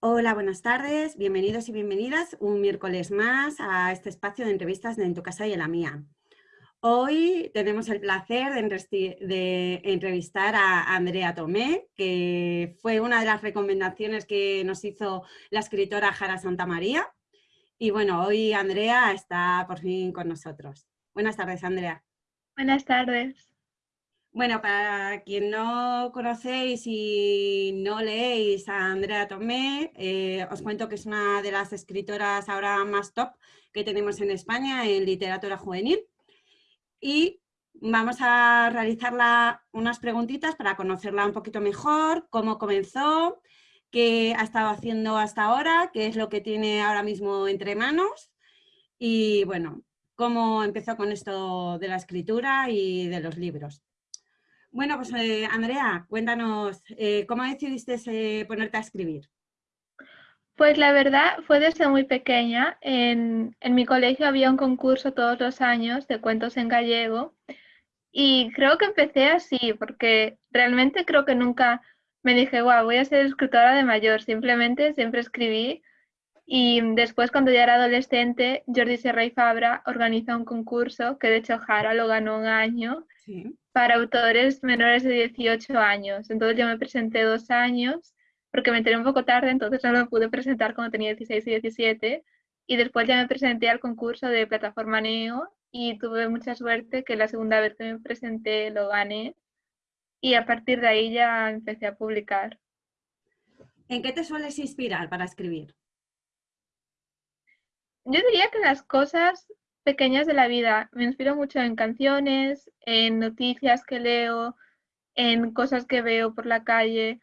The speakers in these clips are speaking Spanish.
Hola, buenas tardes, bienvenidos y bienvenidas un miércoles más a este espacio de entrevistas de En tu casa y en la mía. Hoy tenemos el placer de, entrevistar a Andrea Tomé, que fue una de las recomendaciones que nos hizo la escritora Jara Santamaría. Y bueno, hoy Andrea está por fin con nosotros. Buenas tardes, Andrea. Buenas tardes. Bueno, para quien no conocéis y no leéis a Andrea Tomé, eh, os cuento que es una de las escritoras ahora más top que tenemos en España en literatura juvenil. Y vamos a realizarla unas preguntitas para conocerla un poquito mejor, cómo comenzó, qué ha estado haciendo hasta ahora, qué es lo que tiene ahora mismo entre manos y bueno, cómo empezó con esto de la escritura y de los libros. Bueno, pues eh, Andrea, cuéntanos, eh, ¿cómo decidiste eh, ponerte a escribir? Pues la verdad fue desde muy pequeña. En, en, mi colegio había un concurso todos los años de cuentos en gallego y creo que empecé así porque realmente creo que nunca me dije, wow, voy a ser escritora de mayor, simplemente siempre escribí y después cuando ya era adolescente, Jordi Serra y Fabra organizó un concurso que de hecho Jara lo ganó un año para autores menores de 18 años. Entonces yo me presenté dos años porque me enteré un poco tarde, entonces no lo pude presentar cuando tenía 16 y 17. Y después ya me presenté al concurso de plataforma Neo y tuve mucha suerte que la segunda vez que me presenté lo gané y a partir de ahí ya empecé a publicar. ¿En qué te sueles inspirar para escribir? Yo diría que las cosas pequeñas de la vida. Me inspiro mucho en canciones, en noticias que leo, en cosas que veo por la calle.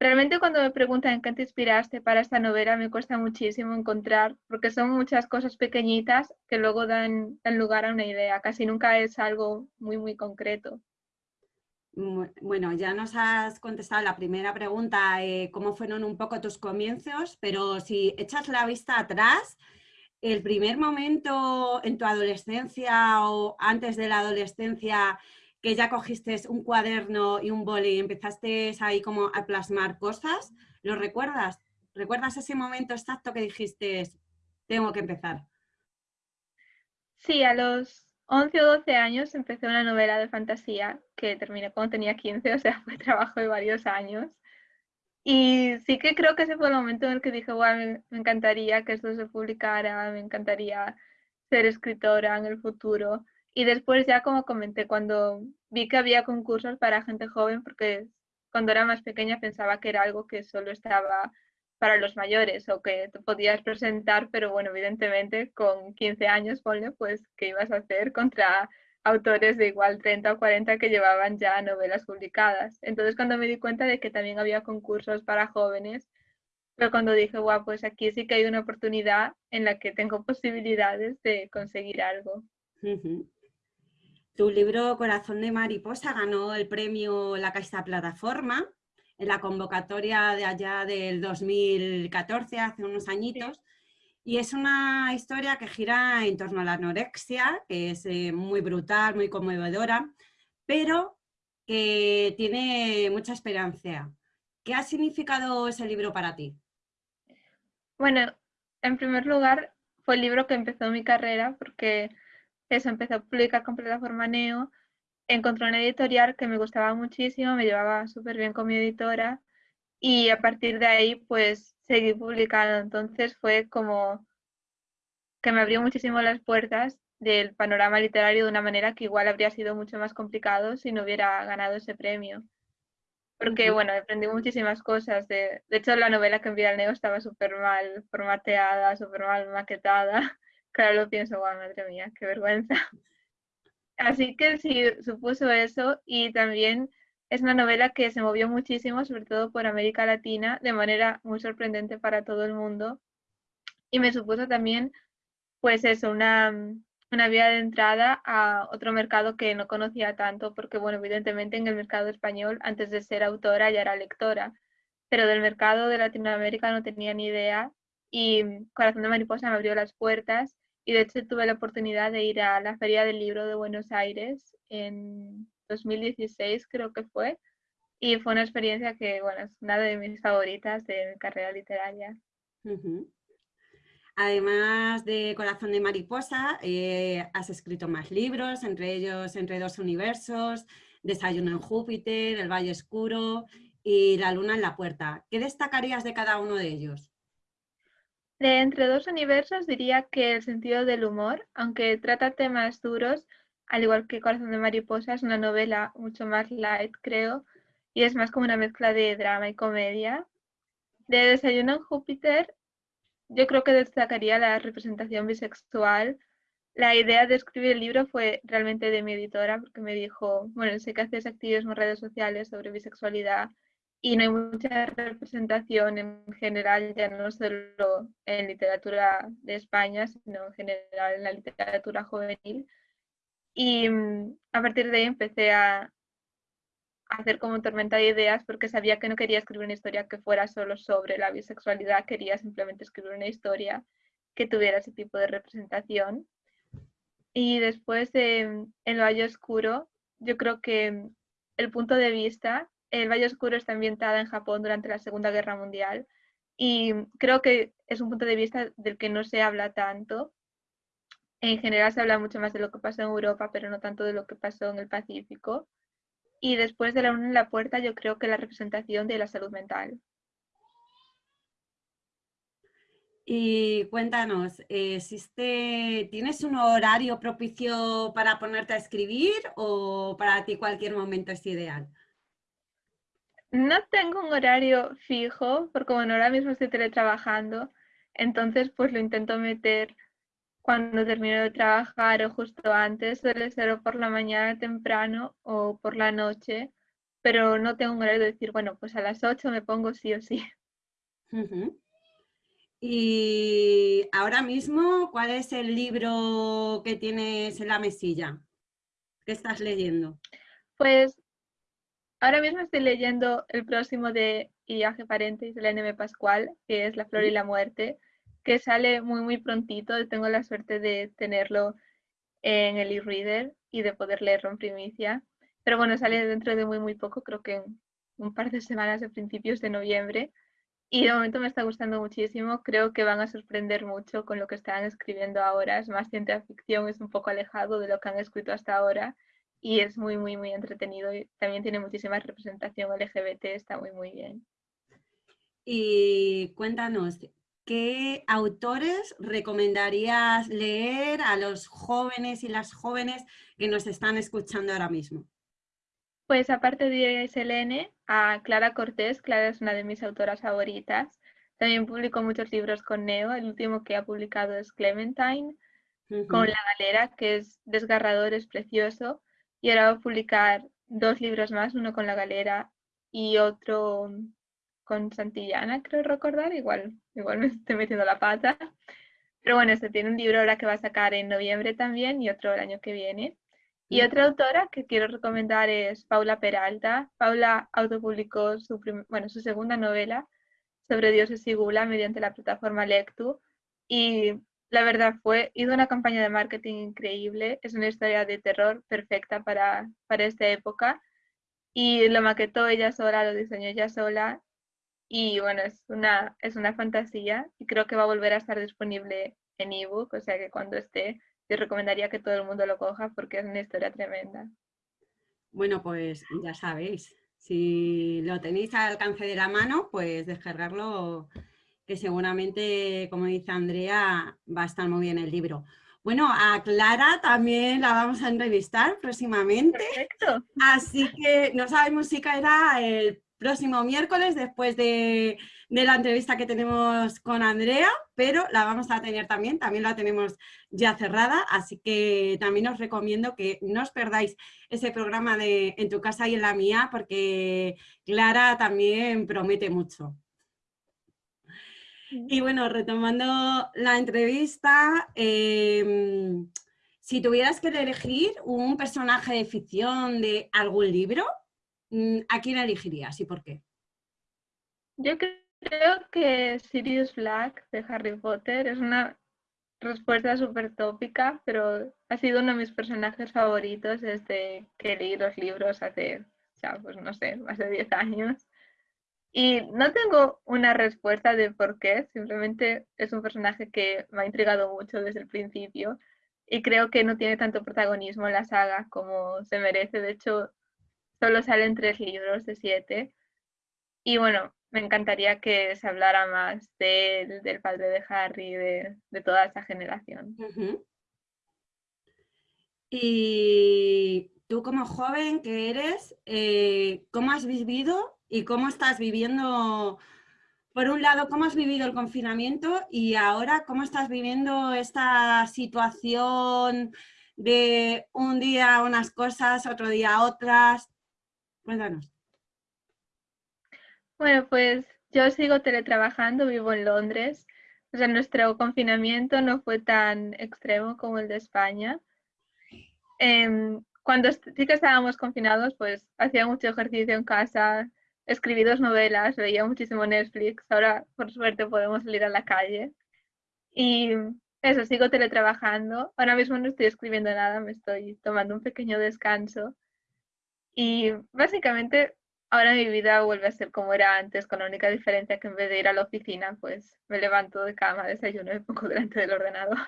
Realmente cuando me preguntan qué te inspiraste para esta novela me cuesta muchísimo encontrar, porque son muchas cosas pequeñitas que luego dan, lugar a una idea. Casi nunca es algo muy, muy concreto. Bueno, ya nos has contestado la primera pregunta, eh, cómo fueron un poco tus comienzos, pero si echas la vista atrás, el primer momento en tu adolescencia o antes de la adolescencia que ya cogiste un cuaderno y un boli y empezaste ahí como a plasmar cosas, ¿lo recuerdas? ¿Recuerdas ese momento exacto que dijiste, tengo que empezar? Sí, a los 11 o 12 años empecé una novela de fantasía que terminé cuando tenía 15, o sea, fue trabajo de varios años. Y sí que creo que ese fue el momento en el que dije, wow, me, encantaría que esto se publicara, me encantaría ser escritora en el futuro. Y después ya como comenté, cuando vi que había concursos para gente joven, porque cuando era más pequeña pensaba que era algo que solo estaba para los mayores o que te podías presentar, pero bueno, evidentemente con 15 años, ponle, pues, ¿qué ibas a hacer contra autores de igual 30 o 40 que llevaban ya novelas publicadas. Entonces cuando me di cuenta de que también había concursos para jóvenes, fue cuando dije, guau, pues aquí sí que hay una oportunidad en la que tengo posibilidades de conseguir algo. Tu libro Corazón de Mariposa ganó el premio La Caixa Plataforma en la convocatoria de allá del 2014, hace unos añitos. Y es una historia que gira en torno a la anorexia, que es eh, muy brutal, muy conmovedora, pero que tiene mucha esperanza. ¿Qué ha significado ese libro para ti? Bueno, en primer lugar, fue el libro que empezó mi carrera, porque eso empezó a publicar con plataforma Neo, encontré una editorial que me gustaba muchísimo, me llevaba súper bien con mi editora, y a partir de ahí, pues seguí publicando. Entonces fue como que me abrió muchísimo las puertas del panorama literario de una manera que igual habría sido mucho más complicado si no hubiera ganado ese premio. Porque, bueno, aprendí muchísimas cosas. De, de hecho, la novela que envié al Neo estaba súper mal formateada, súper mal maquetada. Claro, lo pienso, guau, madre mía, qué vergüenza. Así que sí, supuso eso y también es una novela que se movió muchísimo, sobre todo por América Latina, de manera muy sorprendente para todo el mundo. Y me supuso también, pues eso, una, una vía de entrada a otro mercado que no conocía tanto, porque bueno, evidentemente en el mercado español, antes de ser autora, ya era lectora, pero del mercado de Latinoamérica no tenía ni idea y Corazón de Mariposa me abrió las puertas y de hecho tuve la oportunidad de ir a la Feria del Libro de Buenos Aires en 2016 creo que fue, y fue una experiencia que, bueno, es una de mis favoritas de mi carrera literaria. Además de Corazón de Mariposa, eh, has escrito más libros, entre ellos Entre dos universos, Desayuno en Júpiter, El Valle Oscuro y La Luna en la Puerta. ¿Qué destacarías de cada uno de ellos? De Entre dos universos diría que el sentido del humor, aunque trata temas duros, al igual que Corazón de Mariposa, es una novela mucho más light, creo, y es más como una mezcla de drama y comedia. De Desayuno en Júpiter, yo creo que destacaría la representación bisexual. La idea de escribir el libro fue realmente de mi editora, porque me dijo, bueno, sé que haces activismo en redes sociales sobre bisexualidad y no hay mucha representación en general, ya no solo en literatura de España, sino en general en la literatura juvenil. Y mm, a partir de ahí empecé a, hacer como tormenta de ideas porque sabía que no quería escribir una historia que fuera solo sobre la bisexualidad, quería simplemente escribir una historia que tuviera ese tipo de representación. Y después de El Valle Oscuro, yo creo que el punto de vista, El Valle Oscuro está ambientada en Japón durante la Segunda Guerra Mundial y creo que es un punto de vista del que no se habla tanto. En general se habla mucho más de lo que pasó en Europa, pero no tanto de lo que pasó en el Pacífico. Y después de la una en la puerta, yo creo que la representación de la salud mental. Y cuéntanos, ¿existe, ¿tienes un horario propicio para ponerte a escribir o para ti cualquier momento es ideal? No tengo un horario fijo, porque bueno, ahora mismo estoy teletrabajando, entonces pues lo intento meter cuando termino de trabajar o justo antes, suele ser o por la mañana temprano o por la noche, pero no tengo un horario de decir, bueno, pues a las 8 me pongo sí o sí. Y ahora mismo, ¿cuál es el libro que tienes en la mesilla? ¿Qué estás leyendo? Pues ahora mismo estoy leyendo el próximo de Viaje Paréntesis de la NM Pascual, que es La Flor y la Muerte que sale muy, muy prontito. Tengo la suerte de tenerlo en el e-reader y de poder leerlo en primicia. Pero bueno, sale dentro de muy, muy poco, creo que en un par de semanas de principios de noviembre. Y de momento me está gustando muchísimo. Creo que van a sorprender mucho con lo que están escribiendo ahora. Es más ciencia ficción, es un poco alejado de lo que han escrito hasta ahora. Y es muy, muy, muy entretenido. Y también tiene muchísima representación LGBT, está muy, muy bien. Y cuéntanos, ¿qué autores recomendarías leer a los jóvenes y las jóvenes que nos están escuchando ahora mismo? Pues aparte de Selene, a Clara Cortés, Clara es una de mis autoras favoritas. También publicó muchos libros con Neo, el último que ha publicado es Clementine, con La Galera, que es desgarrador, es precioso, y ahora va a publicar dos libros más, uno con La Galera y otro con Santillana, creo recordar, igual, igual me estoy metiendo la pata. Pero bueno, este tiene un libro ahora que va a sacar en noviembre también y otro el año que viene. Y otra autora que quiero recomendar es Paula Peralta. Paula autopublicó su, bueno, su segunda novela sobre dioses y gula mediante la plataforma Lectu. Y la verdad fue, hizo una campaña de marketing increíble. Es una historia de terror perfecta para, para esta época. Y lo maquetó ella sola, lo diseñó ella sola y bueno, es una, es una fantasía y creo que va a volver a estar disponible en ebook, o sea que cuando esté, yo recomendaría que todo el mundo lo coja porque es una historia tremenda. Bueno, pues ya sabéis, si lo tenéis al alcance de la mano, pues descargarlo, que seguramente, como dice Andrea, va a estar muy bien el libro. Bueno, a Clara también la vamos a entrevistar próximamente. Perfecto. Así que no sabemos si caerá el próximo miércoles después de, la entrevista que tenemos con Andrea, pero la vamos a tener también, también la tenemos ya cerrada, así que también os recomiendo que no os perdáis ese programa de En tu casa y en la mía, porque Clara también promete mucho. Y bueno, retomando la entrevista, em, si tuvieras que elegir un personaje de ficción de algún libro, ¿a quién elegirías y por qué? Yo creo que Sirius Black de Harry Potter es una respuesta súper tópica, pero ha sido uno de mis personajes favoritos desde que leí los libros hace ya, pues no sé, más de 10 años. Y no tengo una respuesta de por qué, simplemente es un personaje que me ha intrigado mucho desde el principio y creo que no tiene tanto protagonismo en la saga como se merece. De hecho, solo salen tres libros de siete. Y bueno, me encantaría que se hablara más de, del padre de Harry, de, de toda esa generación. Y tú como joven que eres, eh, ¿cómo has vivido y cómo estás viviendo, por un lado, cómo has vivido el confinamiento y ahora cómo estás viviendo esta situación de un día unas cosas, otro día otras? Cuéntanos. Bueno, pues yo sigo teletrabajando, vivo en Londres. O sea, nuestro confinamiento no fue tan extremo como el de España. Em, cuando sí que estábamos confinados, pues hacía mucho ejercicio en casa, escribí dos novelas, veía muchísimo Netflix, ahora por suerte podemos salir a la calle. Y eso, sigo teletrabajando. Ahora mismo no estoy escribiendo nada, me estoy tomando un pequeño descanso. Y básicamente ahora mi vida vuelve a ser como era antes, con la única diferencia que en vez de ir a la oficina, pues me levanto de cama, desayuno y pongo delante del ordenador.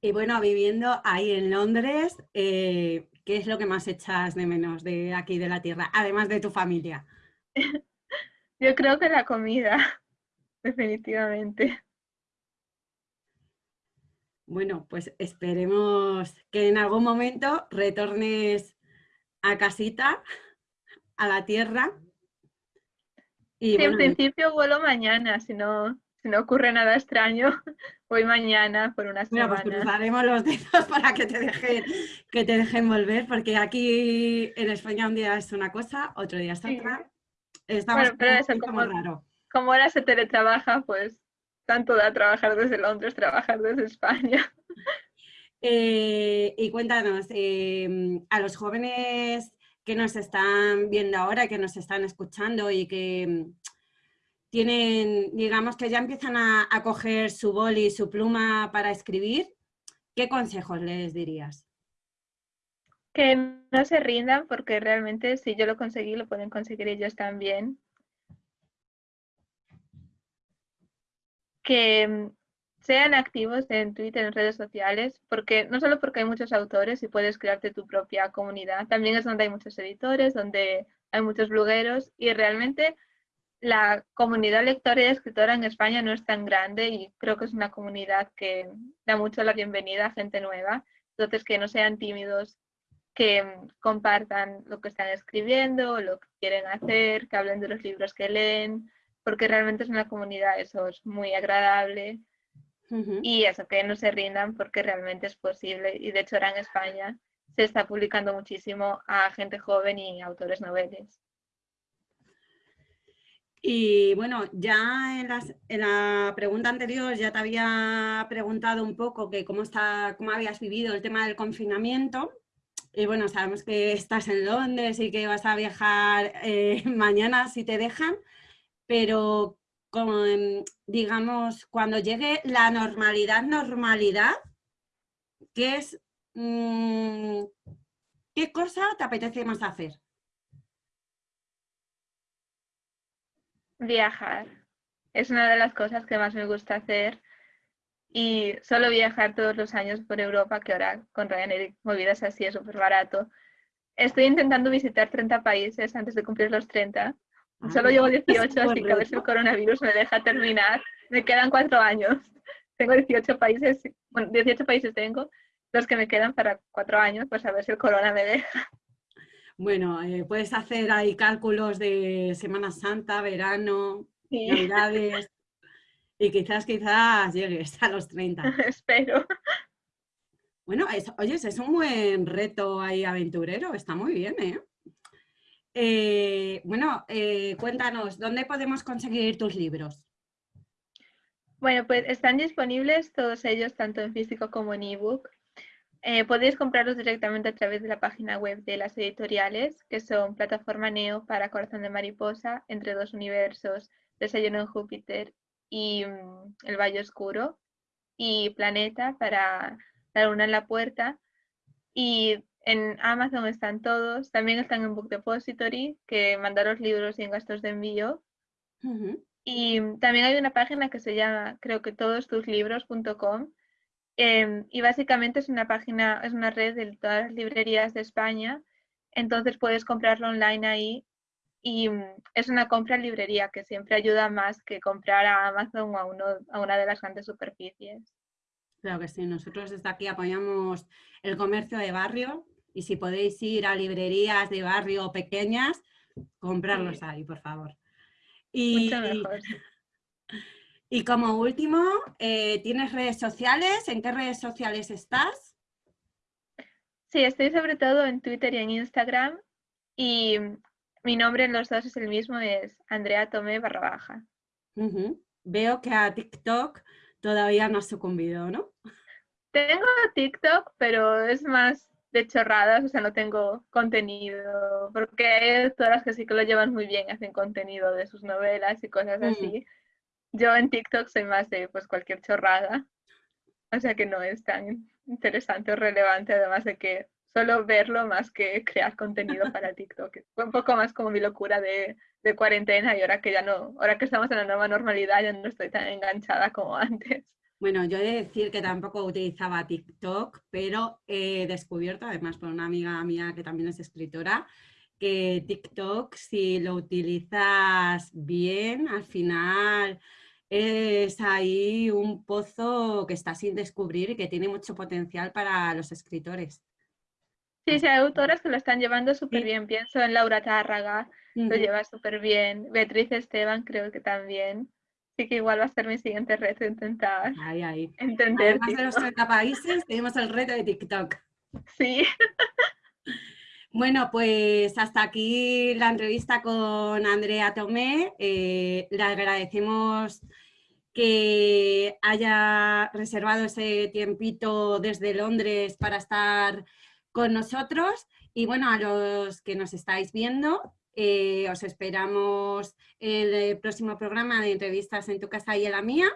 Y bueno, viviendo ahí en Londres, eh, ¿qué es lo que más echas de menos de aquí de la tierra, además de tu familia? Yo creo que la comida, definitivamente. Bueno, pues esperemos que en algún momento retornes a casita, a la tierra. Y en principio vuelo mañana, si no, si no ocurre nada extraño, voy mañana por una semana. Bueno, pues cruzaremos los dedos para que te dejen, que te dejen volver, porque aquí en España un día es una cosa, otro día es otra. Estamos como, raro. Como ahora se teletrabaja, pues tanto da trabajar desde Londres, trabajar desde España. Eh, y cuéntanos, em, a los jóvenes que nos están viendo ahora, que nos están escuchando y que em, tienen, digamos que ya empiezan a, coger su boli y su pluma para escribir, ¿qué consejos les dirías? Que no se rindan porque realmente si yo lo conseguí, lo pueden conseguir ellos también. Que mm, sean activos en Twitter, en redes sociales, porque no solo porque hay muchos autores y puedes crearte tu propia comunidad, también es donde hay muchos editores, donde hay muchos blogueros y realmente la comunidad lectora y escritora en España no es tan grande y creo que es una comunidad que da mucho la bienvenida a gente nueva. Entonces, que no sean tímidos, que compartan lo que están escribiendo, lo que quieren hacer, que hablen de los libros que leen, porque realmente es una comunidad, eso es muy agradable. Y eso, que no se rindan porque realmente es posible. Y de hecho ahora en España se está publicando muchísimo a gente joven y autores noveles. Y bueno, ya en, la pregunta anterior ya te había preguntado un poco que cómo, está, cómo habías vivido el tema del confinamiento. Y bueno, sabemos que estás en Londres y que vas a viajar eh, mañana si te dejan, pero digamos, cuando llegue la normalidad, normalidad, ¿qué es, mm, qué cosa te apetece más hacer? Viajar. Es una de las cosas que más me gusta hacer y solo viajar todos los años por Europa, que ahora con Ryanair movidas así es súper barato. Estoy intentando visitar 30 países antes de cumplir los 30. Ah, solo llevo 18, así que a ver si el coronavirus me deja terminar. Me quedan cuatro años. Tengo 18 países, bueno, 18 países tengo, los que me quedan para cuatro años, pues a ver si el corona me deja. Bueno, eh, puedes hacer ahí cálculos de Semana Santa, verano, Navidades y quizás, quizás llegues a los 30. Espero. Bueno, oye, es un buen reto ahí aventurero, está muy bien, ¿eh? Eh bueno, eh, cuéntanos, ¿dónde podemos conseguir tus libros? Bueno, pues están disponibles todos ellos, tanto en físico como en ebook. Eh, podéis comprarlos directamente a través de la página web de las editoriales, que son Plataforma Neo para Corazón de Mariposa, Entre dos Universos, Desayuno en Júpiter y mm, El Valle Oscuro, y Planeta para La Luna en la Puerta. Y En Amazon están todos, también están en Book Depository, que manda los libros sin gastos de envío. Y también hay una página que se llama, creo que todostuslibros.com, em, y básicamente es una página, es una red de todas las librerías de España, entonces puedes comprarlo online ahí y mm, es una compra en librería que siempre ayuda más que comprar a Amazon o a, uno, a una de las grandes superficies. Claro que sí, nosotros desde aquí apoyamos el comercio de barrio y si podéis ir a librerías de barrio pequeñas, comprarlos ahí, por favor. Y, y como último, eh, ¿tienes redes sociales? ¿En qué redes sociales estás? Sí, estoy sobre todo en Twitter y en Instagram y mi nombre en los dos es el mismo, es Andrea Tomé barra baja. Veo que a TikTok todavía no has sucumbido, ¿no? Tengo TikTok, pero es más de chorradas, o sea, no tengo contenido, porque hay todas que sí que lo llevan muy bien, hacen contenido de sus novelas y cosas mm. así. Yo en TikTok soy más de pues cualquier chorrada, o sea que no es tan interesante o relevante, además de que solo verlo más que crear contenido para TikTok. Fue un poco más como mi locura de, de, cuarentena y ahora que ya no, ahora que estamos en la nueva normalidad ya no estoy tan enganchada como antes. Bueno, yo he de decir que tampoco utilizaba TikTok, pero he descubierto, además por una amiga mía que también es escritora, que TikTok si lo utilizas bien, al final es ahí un pozo que está sin descubrir y que tiene mucho potencial para los escritores. Sí, sí, hay autoras que lo están llevando súper bien. Pienso en Laura Tárraga, lo lleva súper bien. Beatriz Esteban creo que también. Así que igual va a ser mi siguiente reto intentar ahí, ahí. entender. Además de los 30 países, tenemos el reto de TikTok. Sí. Bueno, pues hasta aquí la entrevista con Andrea Tomé. Eh, le agradecemos que haya reservado ese tiempito desde Londres para estar con nosotros y bueno, a los que nos estáis viendo, eh, os esperamos el próximo programa de entrevistas en tu casa y en la mía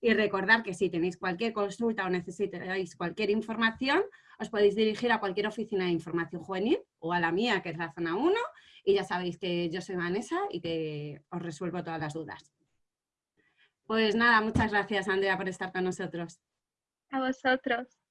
y recordar que si tenéis cualquier consulta o necesitáis cualquier información, os podéis dirigir a cualquier oficina de información juvenil o a la mía, que es la zona 1, y ya sabéis que yo soy Vanessa y que os resuelvo todas las dudas. Pues nada, muchas gracias Andrea por estar con nosotros. A vosotros.